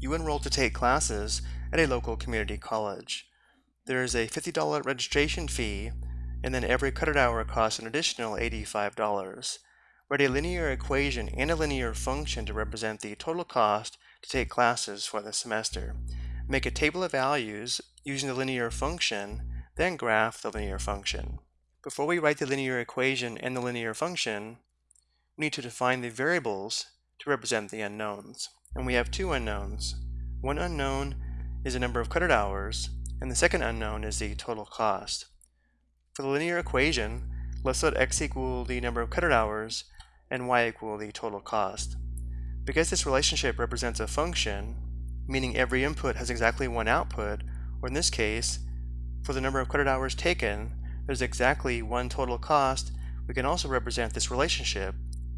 you enroll to take classes at a local community college. There is a $50 registration fee, and then every credit hour costs an additional $85. Write a linear equation and a linear function to represent the total cost to take classes for the semester. Make a table of values using the linear function, then graph the linear function. Before we write the linear equation and the linear function, we need to define the variables to represent the unknowns. And we have two unknowns. One unknown is the number of credit hours, and the second unknown is the total cost. For the linear equation, let's let x equal the number of credit hours and y equal the total cost. Because this relationship represents a function, meaning every input has exactly one output, or in this case, for the number of credit hours taken, there's exactly one total cost, we can also represent this relationship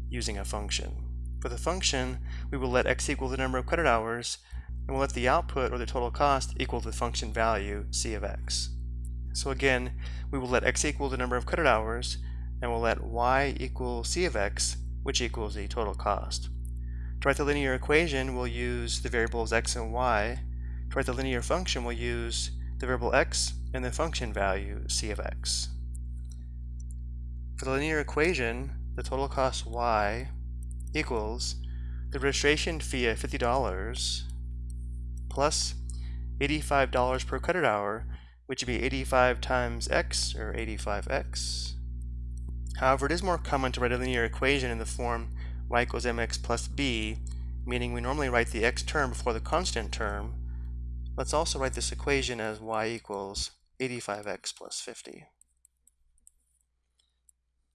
using a function. For the function, we will let x equal the number of credit hours, and we'll let the output or the total cost equal the function value c of x. So again, we will let x equal the number of credit hours, and we'll let y equal c of x, which equals the total cost. To write the linear equation, we'll use the variables x and y. To write the linear function, we'll use the variable x and the function value c of x. For the linear equation, the total cost y equals the registration fee of $50 plus $85 per credit hour, which would be 85 times x, or 85x. However, it is more common to write a linear equation in the form y equals mx plus b, meaning we normally write the x term before the constant term. Let's also write this equation as y equals 85x plus 50.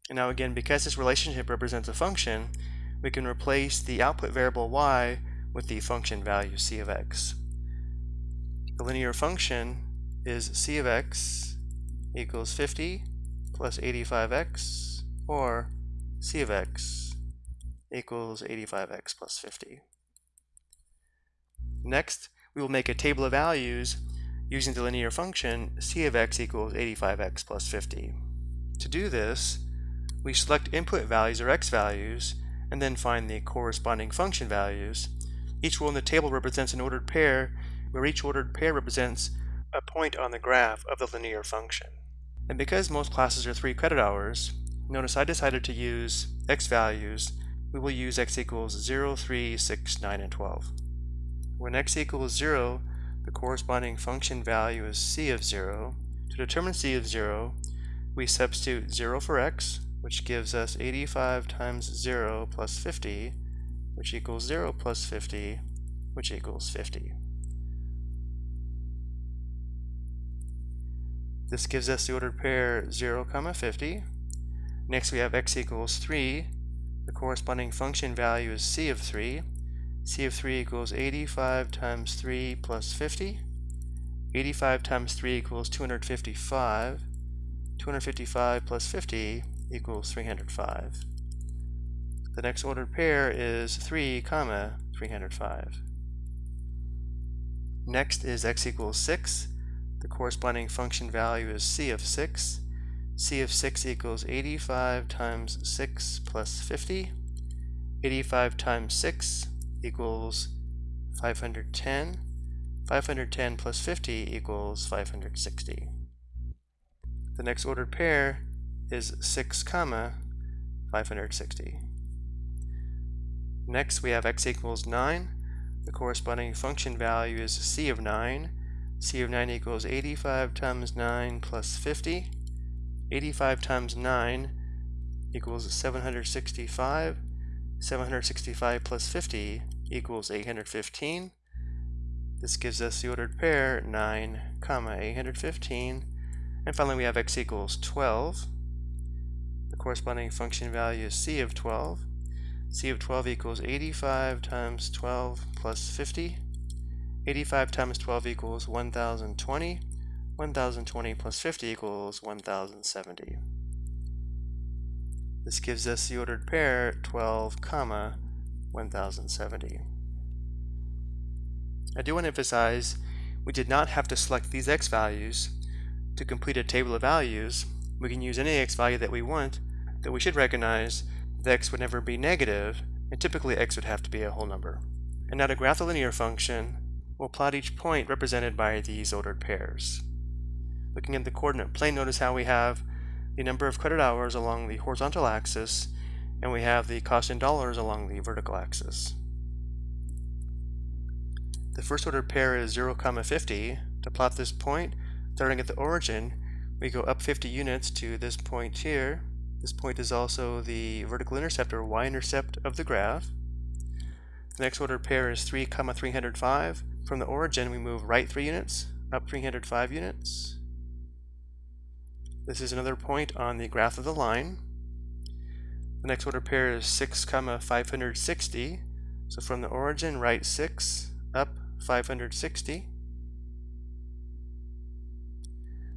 And now again, because this relationship represents a function, we can replace the output variable y with the function value c of x. The linear function is c of x equals 50 plus 85x, or c of x equals 85x plus 50. Next, we will make a table of values using the linear function c of x equals 85x plus 50. To do this, we select input values or x values and then find the corresponding function values. Each row in the table represents an ordered pair, where each ordered pair represents a point on the graph of the linear function. And because most classes are 3 credit hours, notice I decided to use x values. We will use x equals 0, 3, 6, 9, and 12. When x equals 0, the corresponding function value is c of 0. To determine c of 0, we substitute 0 for x, which gives us 85 times 0 plus 50, which equals 0 plus 50, which equals 50. This gives us the ordered pair 0, comma 50. Next we have x equals 3. The corresponding function value is c of 3. c of 3 equals 85 times 3 plus 50. 85 times 3 equals 255. 255 plus 50 equals 305. The next ordered pair is 3 comma 305. Next is x equals 6. The corresponding function value is c of 6. c of 6 equals 85 times 6 plus 50. 85 times 6 equals 510. 510 plus 50 equals 560. The next ordered pair is 6 comma 560. Next we have x equals 9. The corresponding function value is c of 9. c of 9 equals 85 times 9 plus 50. 85 times 9 equals 765. 765 plus 50 equals 815. This gives us the ordered pair 9 comma 815. And finally we have x equals 12. Corresponding function value is c of 12. c of 12 equals 85 times 12 plus 50. 85 times 12 equals 1020. 1020 plus 50 equals 1070. This gives us the ordered pair 12 comma 1070. I do want to emphasize we did not have to select these x values to complete a table of values we can use any x value that we want, that we should recognize that x would never be negative, and typically x would have to be a whole number. And now to graph the linear function, we'll plot each point represented by these ordered pairs. Looking at the coordinate plane, notice how we have the number of credit hours along the horizontal axis, and we have the cost in dollars along the vertical axis. The first ordered pair is 0, comma 50. To plot this point, starting at the origin, we go up 50 units to this point here. This point is also the vertical intercept or y-intercept of the graph. The next ordered pair is 3, comma 305. From the origin, we move right 3 units, up 305 units. This is another point on the graph of the line. The next order pair is 6, comma 560. So from the origin, right 6, up 560.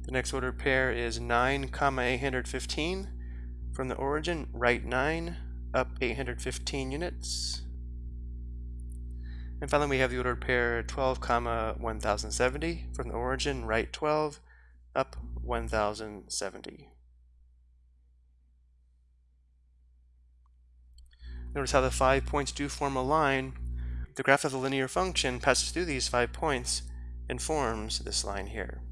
The next ordered pair is 9, comma 815. From the origin, right 9, up 815 units. And finally, we have the ordered pair 12, comma 1070. From the origin, right 12, up 1070. Notice how the five points do form a line. The graph of the linear function passes through these five points and forms this line here.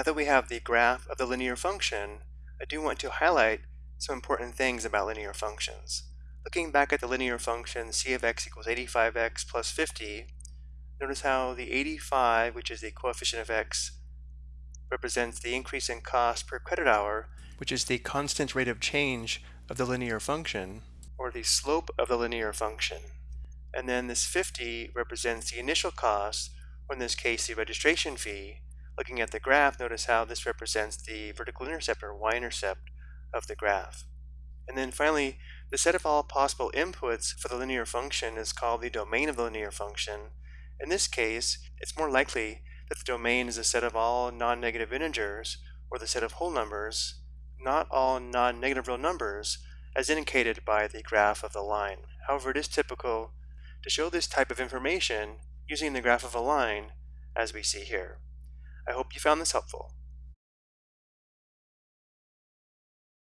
Now that we have the graph of the linear function, I do want to highlight some important things about linear functions. Looking back at the linear function c of x equals 85x plus 50, notice how the 85, which is the coefficient of x, represents the increase in cost per credit hour, which is the constant rate of change of the linear function, or the slope of the linear function. And then this 50 represents the initial cost, or in this case the registration fee. Looking at the graph, notice how this represents the vertical intercept or y-intercept of the graph. And then finally, the set of all possible inputs for the linear function is called the domain of the linear function. In this case, it's more likely that the domain is a set of all non-negative integers, or the set of whole numbers, not all non-negative real numbers, as indicated by the graph of the line. However, it is typical to show this type of information using the graph of a line as we see here. I hope you found this helpful.